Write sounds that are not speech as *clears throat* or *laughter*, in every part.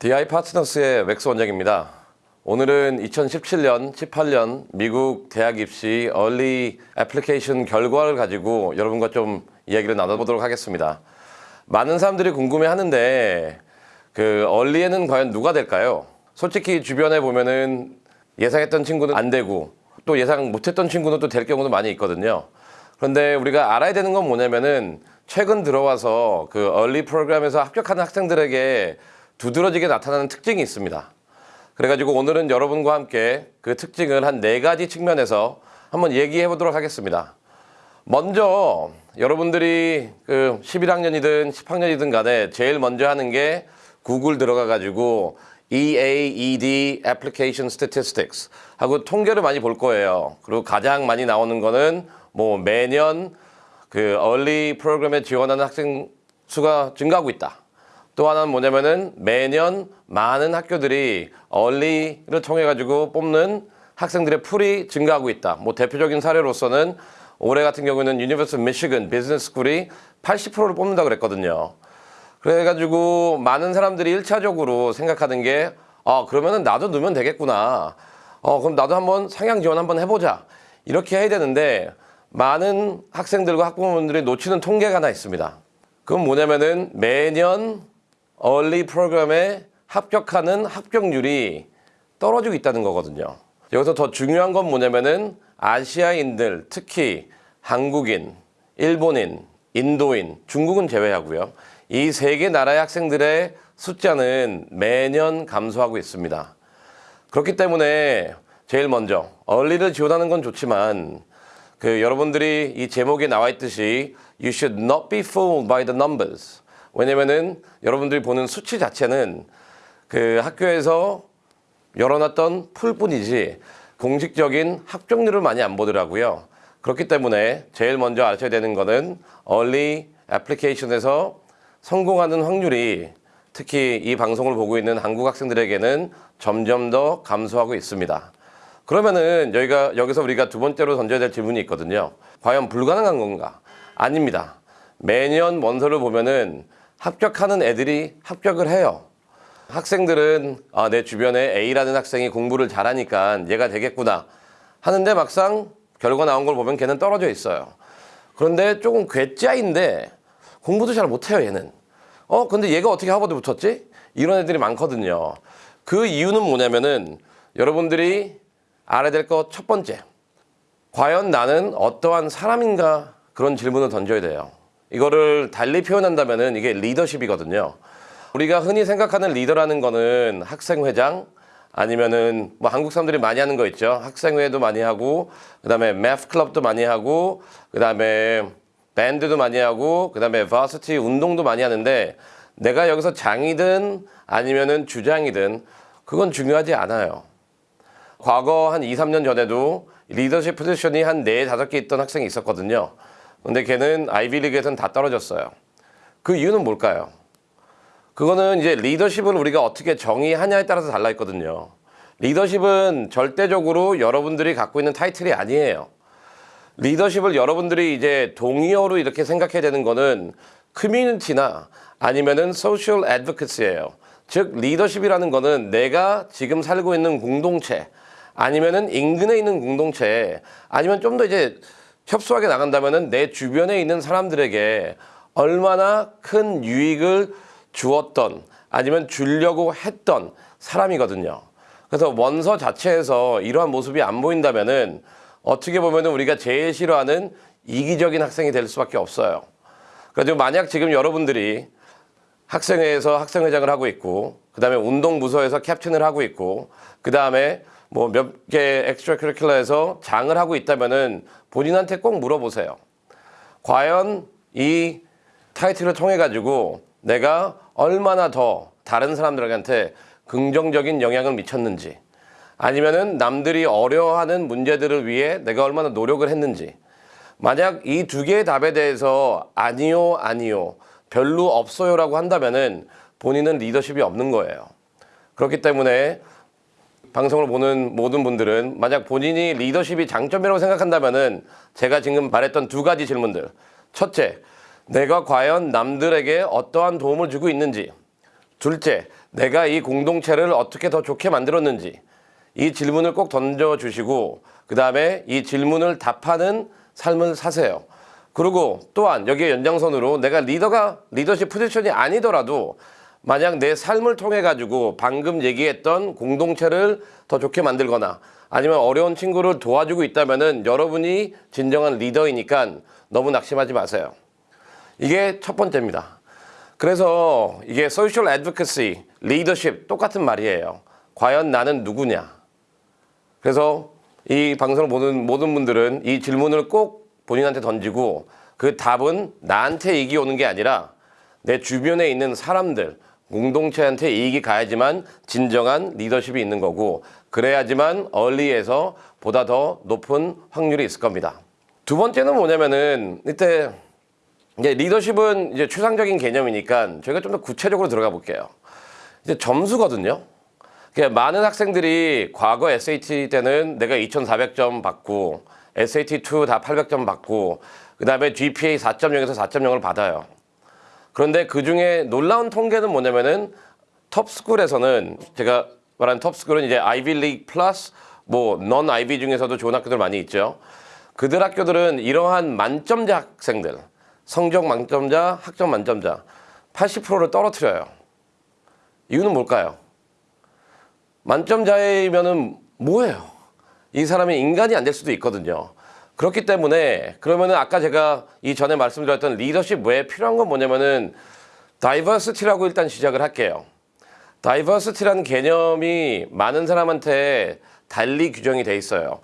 DI 파트너스의 웩스 원장입니다. 오늘은 2017년, 18년 미국 대학 입시 얼리 애플리케이션 결과를 가지고 여러분과 좀 이야기를 나눠보도록 하겠습니다. 많은 사람들이 궁금해 하는데 그 얼리에는 과연 누가 될까요? 솔직히 주변에 보면은 예상했던 친구는 안 되고 또 예상 못했던 친구는 또 될 경우도 많이 있거든요. 그런데 우리가 알아야 되는 건 뭐냐면은 최근 들어와서 그 얼리 프로그램에서 합격하는 학생들에게 두드러지게 나타나는 특징이 있습니다. 그래가지고 오늘은 여러분과 함께 그 특징을 한 네 가지 측면에서 한번 얘기해 보도록 하겠습니다. 먼저 여러분들이 그 11학년이든 10학년이든 간에 제일 먼저 하는 게 구글 들어가 가지고 EAED Application Statistics 하고 통계를 많이 볼 거예요. 그리고 가장 많이 나오는 거는 뭐 매년 그 얼리 프로그램에 지원하는 학생 수가 증가하고 있다. 또 하나는 뭐냐면은 매년 많은 학교들이 early를 통해 가지고 뽑는 학생들의 pool이 증가하고 있다. 뭐 대표적인 사례로서는 올해 같은 경우는 University Michigan business school이 80%를 뽑는다 그랬거든요. 그래가지고 많은 사람들이 일차적으로 생각하는 게, 아, 그러면은 나도 넣으면 되겠구나. 어, 그럼 나도 한번 상향 지원 한번 해보자. 이렇게 해야 되는데, 많은 학생들과 학부모님들이 놓치는 통계가 하나 있습니다. 그건 뭐냐면은 매년 얼리 프로그램에 합격하는 합격률이 떨어지고 있다는 거거든요. 여기서 더 중요한 건 뭐냐면은 아시아인들, 특히 한국인, 일본인, 인도인, 중국은 제외하고요. 이 세 개 나라의 학생들의 숫자는 매년 감소하고 있습니다. 그렇기 때문에 제일 먼저 얼리를 지원하는 건 좋지만 그 여러분들이 이 제목에 나와 있듯이 You should not be fooled by the numbers. 왜냐면은 여러분들이 보는 수치 자체는 그 학교에서 열어놨던 풀뿐이지 공식적인 합격률을 많이 안 보더라고요. 그렇기 때문에 제일 먼저 아셔야 되는 거는 얼리 애플리케이션에서 성공하는 확률이 특히 이 방송을 보고 있는 한국 학생들에게는 점점 더 감소하고 있습니다. 그러면은 여기가 여기서 우리가 두 번째로 던져야 될 질문이 있거든요. 과연 불가능한 건가? 아닙니다. 매년 원서를 보면은 합격하는 애들이 합격을 해요. 학생들은 아, 내 주변에 A라는 학생이 공부를 잘하니까 얘가 되겠구나 하는데 막상 결과 나온 걸 보면 걔는 떨어져 있어요. 그런데 조금 괴짜인데 공부도 잘 못해요 얘는. 어 근데 얘가 어떻게 하버드 붙었지? 이런 애들이 많거든요. 그 이유는 뭐냐면은 여러분들이 알아야 될 것 첫 번째. 과연 나는 어떠한 사람인가 그런 질문을 던져야 돼요. 이거를 달리 표현한다면은 이게 리더십이거든요. 우리가 흔히 생각하는 리더라는 거는 학생회장 아니면은 뭐 한국 사람들이 많이 하는 거 있죠. 학생회도 많이 하고 그 다음에 매프 클럽도 많이 하고 그 다음에 밴드도 많이 하고 그 다음에 바스티 운동도 많이 하는데 내가 여기서 장이든 아니면은 주장이든 그건 중요하지 않아요. 과거 한 2, 3년 전에도 리더십 포지션이 한 4, 5개 있던 학생이 있었거든요. 근데 걔는 아이비리그에서는 다 떨어졌어요. 그 이유는 뭘까요? 그거는 이제 리더십을 우리가 어떻게 정의하냐에 따라서 달라 있거든요. 리더십은 절대적으로 여러분들이 갖고 있는 타이틀이 아니에요. 리더십을 여러분들이 이제 동의어로 이렇게 생각해야 되는 거는 커뮤니티나 아니면은 소셜 애드버커시예요. 즉 리더십이라는 거는 내가 지금 살고 있는 공동체 아니면은 인근에 있는 공동체 아니면 좀 더 이제 협소하게 나간다면은 내 주변에 있는 사람들에게 얼마나 큰 유익을 주었던 아니면 주려고 했던 사람이거든요. 그래서 원서 자체에서 이러한 모습이 안 보인다면 은 어떻게 보면은 우리가 제일 싫어하는 이기적인 학생이 될 수밖에 없어요. 그래서 만약 지금 여러분들이 학생회에서 학생회장을 하고 있고 그 다음에 운동부서에서 캡틴을 하고 있고 그 다음에 뭐 몇 개 엑스트라 커리큘러에서 장을 하고 있다면은 본인한테 꼭 물어보세요. 과연 이 타이틀을 통해 가지고 내가 얼마나 더 다른 사람들한테 긍정적인 영향을 미쳤는지 아니면은 남들이 어려워하는 문제들을 위해 내가 얼마나 노력을 했는지 만약 이 두 개의 답에 대해서 아니요 아니요 별로 없어요 라고 한다면은 본인은 리더십이 없는 거예요. 그렇기 때문에 방송을 보는 모든 분들은 만약 본인이 리더십이 장점이라고 생각한다면 은 제가 지금 말했던 두 가지 질문들. 첫째, 내가 과연 남들에게 어떠한 도움을 주고 있는지. 둘째, 내가 이 공동체를 어떻게 더 좋게 만들었는지 이 질문을 꼭 던져주시고 그 다음에 이 질문을 답하는 삶을 사세요. 그리고 또한 여기에 연장선으로 내가 리더가 리더십 포지션이 아니더라도 만약 내 삶을 통해 가지고 방금 얘기했던 공동체를 더 좋게 만들거나 아니면 어려운 친구를 도와주고 있다면 은 여러분이 진정한 리더이니까 너무 낙심하지 마세요. 이게 첫 번째입니다. 그래서 이게 소셜 애드vocacy, 리더십 똑같은 말이에요. 과연 나는 누구냐? 그래서 이 방송을 보는 모든 분들은 이 질문을 꼭 본인한테 던지고 그 답은 나한테 이익이 오는 게 아니라 내 주변에 있는 사람들, 공동체한테 이익이 가야지만 진정한 리더십이 있는 거고 그래야지만 얼리에서 보다 더 높은 확률이 있을 겁니다. 두 번째는 뭐냐면은 이때 이제 리더십은 이제 추상적인 개념이니까 저희가 좀 더 구체적으로 들어가 볼게요. 이제 점수거든요. 그러니까 많은 학생들이 과거 SAT 때는 내가 2,400점 받고 SAT2 다 800점 받고 그 다음에 GPA 4.0에서 4.0을 받아요. 그런데 그 중에 놀라운 통계는 뭐냐면은 톱스쿨에서는 제가 말하는 톱스쿨은 이제 아이비리그 플러스 뭐 넌 아이비 중에서도 좋은 학교들 많이 있죠. 그들 학교들은 이러한 만점자 학생들, 성적 만점자, 학점 만점자 80%를 떨어뜨려요. 이유는 뭘까요? 만점자이면은 뭐예요? 이 사람이 인간이 안 될 수도 있거든요. 그렇기 때문에 그러면은 아까 제가 이 전에 말씀드렸던 리더십 외에 필요한 건 뭐냐면은 다이버시티라고 일단 시작을 할게요. 다이버시티라는 개념이 많은 사람한테 달리 규정이 돼 있어요.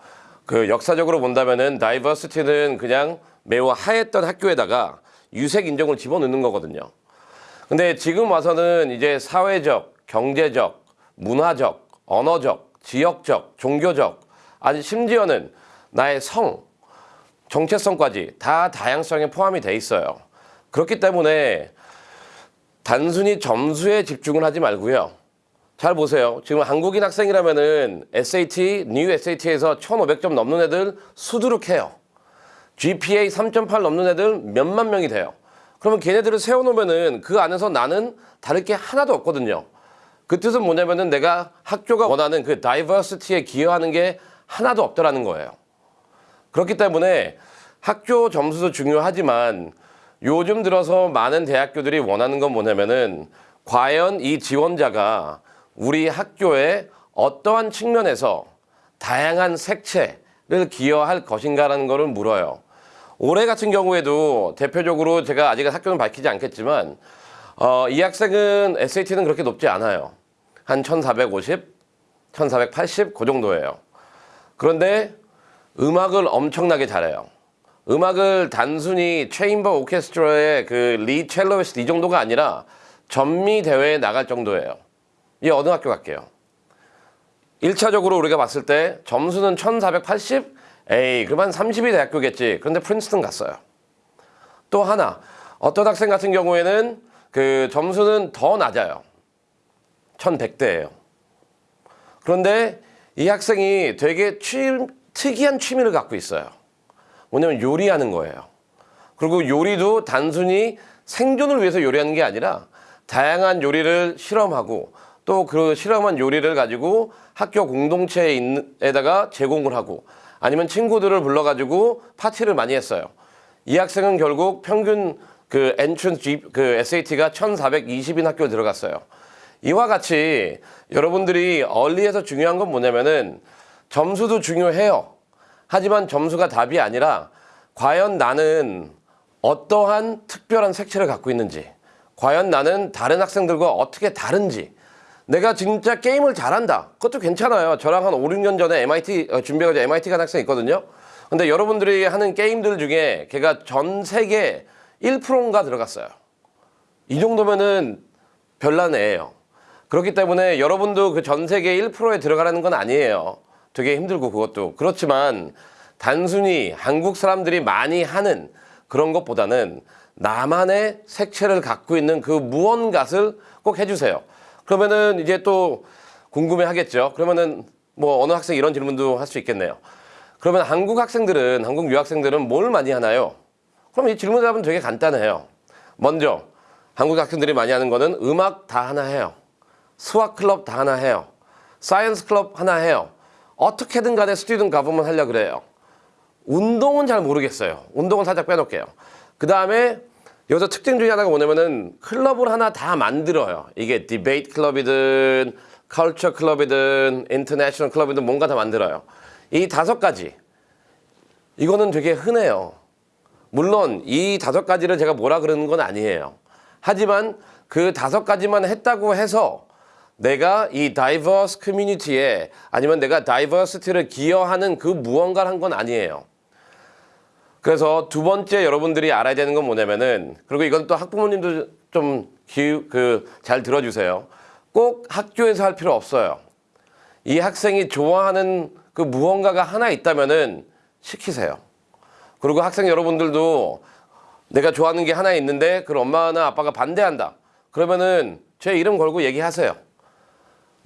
그 역사적으로 본다면은 다이버시티는 그냥 매우 하했던 학교에다가 유색 인종을 집어넣는 거거든요. 근데 지금 와서는 이제 사회적, 경제적, 문화적, 언어적, 지역적, 종교적, 아니 심지어는 나의 성, 정체성까지 다 다양성에 포함이 돼 있어요. 그렇기 때문에 단순히 점수에 집중을 하지 말고요. 잘 보세요. 지금 한국인 학생이라면은 SAT, new SAT에서 1,500점 넘는 애들 수두룩해요. GPA 3.8 넘는 애들 몇만 명이 돼요. 그러면 걔네들을 세워놓으면은 그 안에서 나는 다를 게 하나도 없거든요. 그 뜻은 뭐냐면은 내가 학교가 원하는 그 diversity에 기여하는 게 하나도 없더라는 거예요. 그렇기 때문에 학교 점수도 중요하지만 요즘 들어서 많은 대학교들이 원하는 건 뭐냐면은 과연 이 지원자가 우리 학교에 어떠한 측면에서 다양한 색채를 기여할 것인가라는 것을 물어요. 올해 같은 경우에도 대표적으로 제가 아직 학교는 밝히지 않겠지만 어, 이 학생은 SAT는 그렇게 높지 않아요. 한 1450, 1480, 그 정도예요. 그런데 음악을 엄청나게 잘해요. 음악을 단순히 chamber 오케스트라의 그 lead cellist 이 정도가 아니라 전미 대회에 나갈 정도예요. 이 어느 학교 갈까요? 1차적으로 우리가 봤을 때 점수는 1480? 에이, 그만 30위 대학교겠지. 그런데 프린스턴 갔어요. 또 하나, 어떤 학생 같은 경우에는 그 점수는 더 낮아요. 1100대예요. 그런데 이 학생이 되게 취, 특이한 취미를 갖고 있어요. 뭐냐면 요리하는 거예요. 그리고 요리도 단순히 생존을 위해서 요리하는 게 아니라 다양한 요리를 실험하고 또 그 실험한 요리를 가지고 학교 공동체에다가 제공을 하고 아니면 친구들을 불러가지고 파티를 많이 했어요. 이 학생은 결국 평균 그 엔트런스 그 SAT가 1420인 학교에 들어갔어요. 이와 같이 여러분들이 얼리에서 중요한 건 뭐냐면은 점수도 중요해요. 하지만 점수가 답이 아니라 과연 나는 어떠한 특별한 색채를 갖고 있는지, 과연 나는 다른 학생들과 어떻게 다른지, 내가 진짜 게임을 잘한다. 그것도 괜찮아요. 저랑 한 5, 6년 전에 MIT 어, 준비해가지고 MIT 간 학생 있거든요. 근데 여러분들이 하는 게임들 중에 걔가 전 세계 1%인가 들어갔어요. 이 정도면은 별난 애예요. 그렇기 때문에 여러분도 그 전 세계 1%에 들어가라는 건 아니에요. 되게 힘들고 그것도. 그렇지만 단순히 한국 사람들이 많이 하는 그런 것보다는 나만의 색채를 갖고 있는 그 무언가를 꼭 해주세요. 그러면은 이제 또 궁금해 하겠죠. 그러면은 뭐 어느 학생 이런 질문도 할 수 있겠네요. 그러면 한국 학생들은, 한국 유학생들은 뭘 많이 하나요? 그럼 이 질문 답은 되게 간단해요. 먼저, 한국 학생들이 많이 하는 거는 음악 다 하나 해요. 수학 클럽 다 하나 해요. science 클럽 하나 해요. 어떻게든 간에 student government 하려 그래요. 운동은 잘 모르겠어요. 운동은 살짝 빼놓을게요. 그 다음에 여기서 특징 중에 하나가 뭐냐면은 클럽을 하나 다 만들어요. 이게 debate 클럽이든 culture 클럽이든 international 클럽이든 뭔가 다 만들어요. 이 다섯 가지 이거는 되게 흔해요. 물론 이 다섯 가지를 제가 뭐라 그러는 건 아니에요. 하지만 그 다섯 가지만 했다고 해서 내가 이 diverse community에 아니면 내가 diversity를 기여하는 그 무언가를 한 건 아니에요. 그래서 두 번째 여러분들이 알아야 되는 건 뭐냐면은 그리고 이건 또 학부모님도 좀 그 잘 들어주세요. 꼭 학교에서 할 필요 없어요. 이 학생이 좋아하는 그 무언가가 하나 있다면은 시키세요. 그리고 학생 여러분들도 내가 좋아하는 게 하나 있는데 그걸 엄마나 아빠가 반대한다. 그러면은 제 이름 걸고 얘기하세요.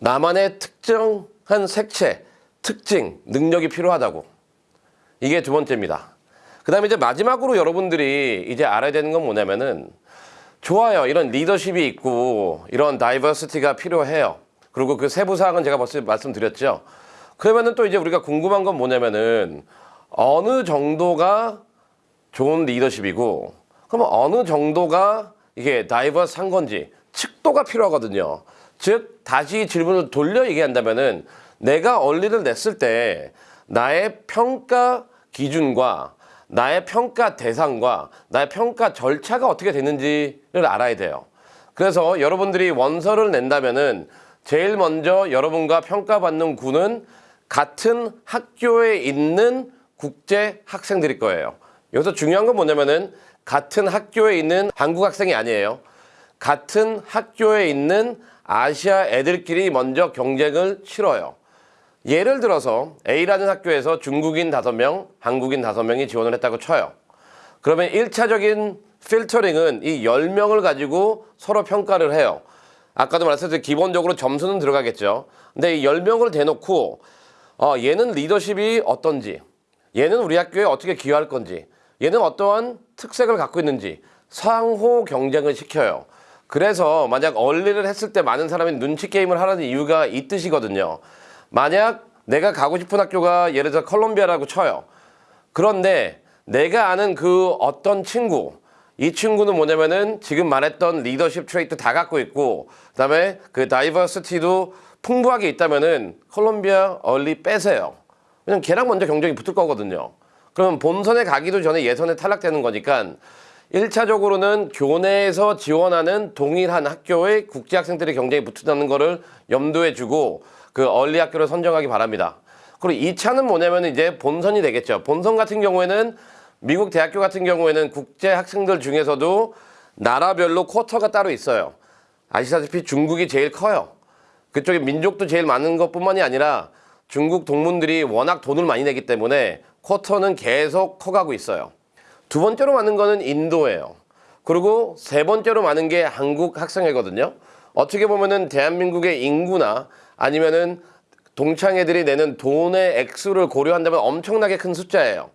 나만의 특정한 색채, 특징, 능력이 필요하다고. 이게 두 번째입니다. 그 다음에 이제 마지막으로 여러분들이 이제 알아야 되는 건 뭐냐면은 좋아요. 이런 리더십이 있고 이런 다이버시티가 필요해요. 그리고 그 세부 사항은 제가 벌써 말씀드렸죠. 그러면은 또 이제 우리가 궁금한 건 뭐냐면은 어느 정도가 좋은 리더십이고 그러면 어느 정도가 이게 다이버스한 건지 측도가 필요하거든요. 즉 다시 질문을 돌려 얘기한다면은 내가 얼리를 냈을 때 나의 평가 기준과 나의 평가 대상과 나의 평가 절차가 어떻게 되는지를 알아야 돼요. 그래서 여러분들이 원서를 낸다면은 제일 먼저 여러분과 평가받는 군은 같은 학교에 있는 국제 학생들일 거예요. 여기서 중요한 건 뭐냐면은 같은 학교에 있는 한국 학생이 아니에요. 같은 학교에 있는 아시아 애들끼리 먼저 경쟁을 치러요. 예를 들어서 A라는 학교에서 중국인 5명, 한국인 5명이 지원을 했다고 쳐요. 그러면 1차적인 필터링은 이 10명을 가지고 서로 평가를 해요. 아까도 말씀드렸듯이 기본적으로 점수는 들어가겠죠. 근데 이 10명을 대놓고 어, 얘는 리더십이 어떤지, 얘는 우리 학교에 어떻게 기여할 건지, 얘는 어떠한 특색을 갖고 있는지 상호 경쟁을 시켜요. 그래서 만약 얼리를 했을 때 많은 사람이 눈치 게임을 하라는 이유가 이 뜻이거든요. 만약 내가 가고 싶은 학교가 예를 들어 컬럼비아라고 쳐요. 그런데 내가 아는 그 어떤 친구, 이 친구는 뭐냐면은 지금 말했던 리더십 trait 다 갖고 있고 그다음에 그 diversity도 풍부하게 있다면은 컬럼비아 early 빼세요. 왜냐면 걔랑 먼저 경쟁이 붙을 거거든요. 그러면 본선에 가기도 전에 예선에 탈락되는 거니까 1차적으로는 교내에서 지원하는 동일한 학교의 국제 학생들의 경쟁이 붙는다는 거를 염두에 두고 그 얼리 학교를 선정하기 바랍니다. 그리고 2차는 뭐냐면 이제 본선이 되겠죠. 본선 같은 경우에는 미국 대학교 같은 경우에는 국제 학생들 중에서도 나라별로 쿼터가 따로 있어요. 아시다시피 중국이 제일 커요. 그쪽에 민족도 제일 많은 것뿐만이 아니라 중국 동문들이 워낙 돈을 많이 내기 때문에 쿼터는 계속 커가고 있어요. 두 번째로 많은 거는 인도예요. 그리고 세 번째로 많은 게 한국 학생이거든요. 어떻게 보면은 대한민국의 인구나 아니면은 동창 애들이 내는 돈의 액수를 고려한다면 엄청나게 큰 숫자예요.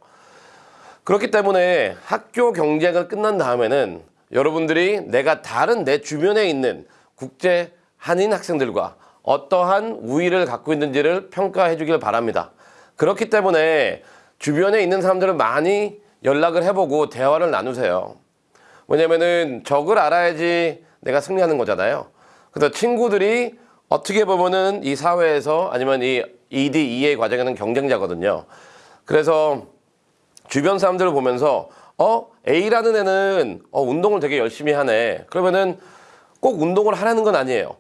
그렇기 때문에 학교 경쟁을 끝난 다음에는 여러분들이 내가 다른 내 주변에 있는 국제 한인 학생들과 어떠한 우위를 갖고 있는지를 평가해 주길 바랍니다. 그렇기 때문에 주변에 있는 사람들을 많이 연락을 해보고 대화를 나누세요. 왜냐면은 적을 알아야지 내가 승리하는 거잖아요. 그래서 친구들이 어떻게 보면은 이 사회에서 아니면 이 ED, EA 과정에는 경쟁자거든요. 그래서 주변 사람들을 보면서 어 A라는 애는 어, 운동을 되게 열심히 하네. 그러면은 꼭 운동을 하라는 건 아니에요.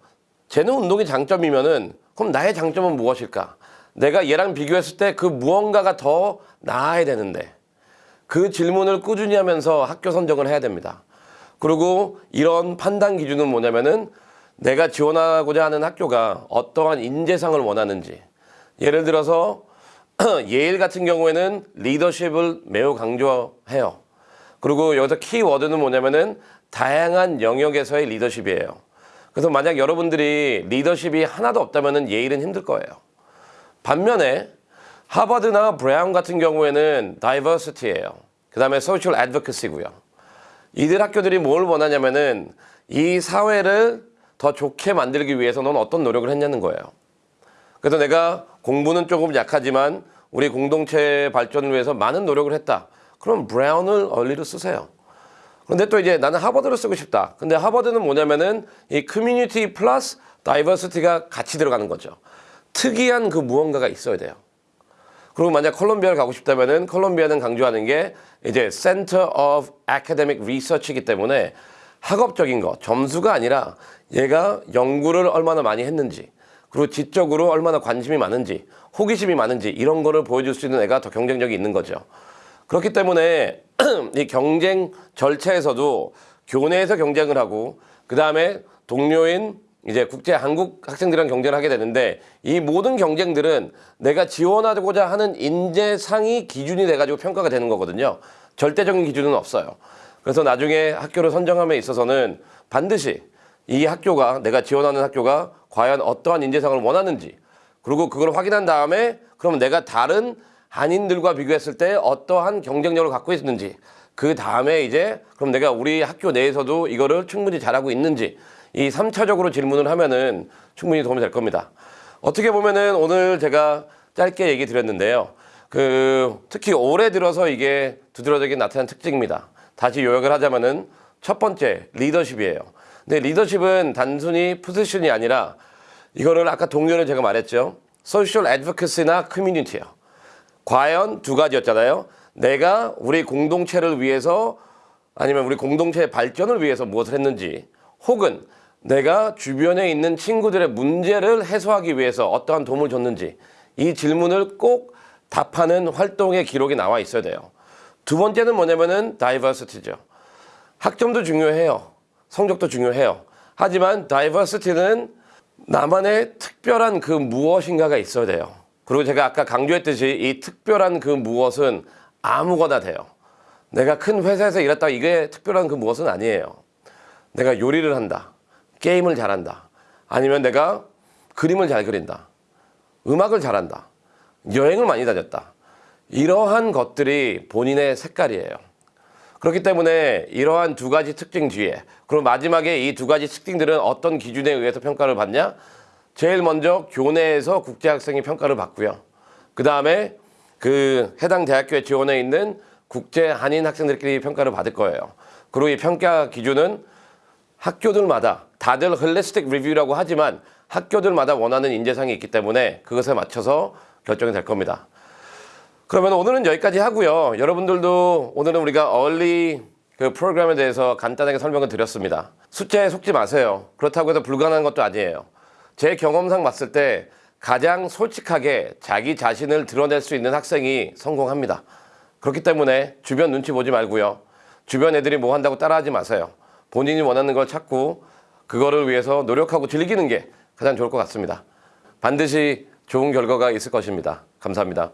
쟤는 운동이 장점이면은 그럼 나의 장점은 무엇일까? 내가 얘랑 비교했을 때 그 무언가가 더 나아야 되는데 그 질문을 꾸준히 하면서 학교 선정을 해야 됩니다. 그리고 이런 판단 기준은 뭐냐면은 내가 지원하고자 하는 학교가 어떠한 인재상을 원하는지 예를 들어서 *clears throat* 예일 같은 경우에는 리더십을 매우 강조해요. 그리고 여기서 키워드는 뭐냐면은 다양한 영역에서의 리더십이에요. 그래서 만약 여러분들이 리더십이 하나도 없다면은 예일은 힘들 거예요. 반면에 하버드나 브라운 같은 경우에는 diversity예요. 그 다음에 social advocacy고요. 이들 학교들이 뭘 원하냐면은 이 사회를 더 좋게 만들기 위해서 넌 어떤 노력을 했냐는 거예요. 그래서 내가 공부는 조금 약하지만 우리 공동체 발전을 위해서 많은 노력을 했다. 그럼 브라운을 early로 쓰세요. 그런데 또 이제 나는 하버드를 쓰고 싶다. 근데 하버드는 뭐냐면은 이 커뮤니티 플러스 다이버시티가 같이 들어가는 거죠. 특이한 그 무언가가 있어야 돼요. 그리고 만약 콜롬비아를 가고 싶다면은 콜롬비아는 강조하는 게 이제 Center of Academic Research이기 때문에 학업적인 거, 점수가 아니라 얘가 연구를 얼마나 많이 했는지, 그리고 지적으로 얼마나 관심이 많은지, 호기심이 많은지 이런 거를 보여줄 수 있는 애가 더 경쟁력이 있는 거죠. 그렇기 때문에 *clears throat* 이 경쟁 절차에서도 교내에서 경쟁을 하고 그 다음에 동료인 이제 국제 한국 학생들이랑 경쟁을 하게 되는데 이 모든 경쟁들은 내가 지원하고자 하는 인재상이 기준이 돼가지고 평가가 되는 거거든요. 절대적인 기준은 없어요. 그래서 나중에 학교를 선정함에 있어서는 반드시 이 학교가 내가 지원하는 학교가 과연 어떠한 인재상을 원하는지 그리고 그걸 확인한 다음에 그러면 내가 다른 한인들과 비교했을 때 어떠한 경쟁력을 갖고 있는지 그 다음에 이제 그럼 내가 우리 학교 내에서도 이거를 충분히 잘하고 있는지 이 3차적으로 질문을 하면은 충분히 도움이 될 겁니다. 어떻게 보면은 오늘 제가 짧게 얘기 드렸는데요. 그 특히 올해 들어서 이게 두드러지게 나타난 특징입니다. 다시 요약을 하자면은 첫 번째 리더십이에요. 근데 리더십은 단순히 포지션이 아니라 이거를 아까 동료를 제가 말했죠. 소셜 애드버커시나 커뮤니티예요. 과연 두 가지였잖아요. 내가 우리 공동체를 위해서 아니면 우리 공동체의 발전을 위해서 무엇을 했는지 혹은 내가 주변에 있는 친구들의 문제를 해소하기 위해서 어떠한 도움을 줬는지 이 질문을 꼭 답하는 활동의 기록이 나와 있어야 돼요. 두 번째는 뭐냐면은 다이버시티죠. 학점도 중요해요. 성적도 중요해요. 하지만 다이버시티는 나만의 특별한 그 무엇인가가 있어야 돼요. 그리고 제가 아까 강조했듯이 이 특별한 그 무엇은 아무거나 돼요. 내가 큰 회사에서 일했다가 이게 특별한 그 무엇은 아니에요. 내가 요리를 한다. 게임을 잘한다. 아니면 내가 그림을 잘 그린다. 음악을 잘한다. 여행을 많이 다녔다. 이러한 것들이 본인의 색깔이에요. 그렇기 때문에 이러한 두 가지 특징 뒤에 그리고 마지막에 이 두 가지 특징들은 어떤 기준에 의해서 평가를 받냐? 제일 먼저 교내에서 국제학생이 평가를 받고요. 그 다음에 그 해당 대학교에 지원해 있는 국제 한인 학생들끼리 평가를 받을 거예요. 그리고 이 평가 기준은 학교들마다 다들 holistic review라고 하지만 학교들마다 원하는 인재상이 있기 때문에 그것에 맞춰서 결정이 될 겁니다. 그러면 오늘은 여기까지 하고요. 여러분들도 오늘은 우리가 early 그 프로그램에 대해서 간단하게 설명을 드렸습니다. 숫자에 속지 마세요. 그렇다고 해서 불가능한 것도 아니에요. 제 경험상 봤을 때 가장 솔직하게 자기 자신을 드러낼 수 있는 학생이 성공합니다. 그렇기 때문에 주변 눈치 보지 말고요. 주변 애들이 뭐 한다고 따라하지 마세요. 본인이 원하는 걸 찾고 그거를 위해서 노력하고 즐기는 게 가장 좋을 것 같습니다. 반드시 좋은 결과가 있을 것입니다. 감사합니다.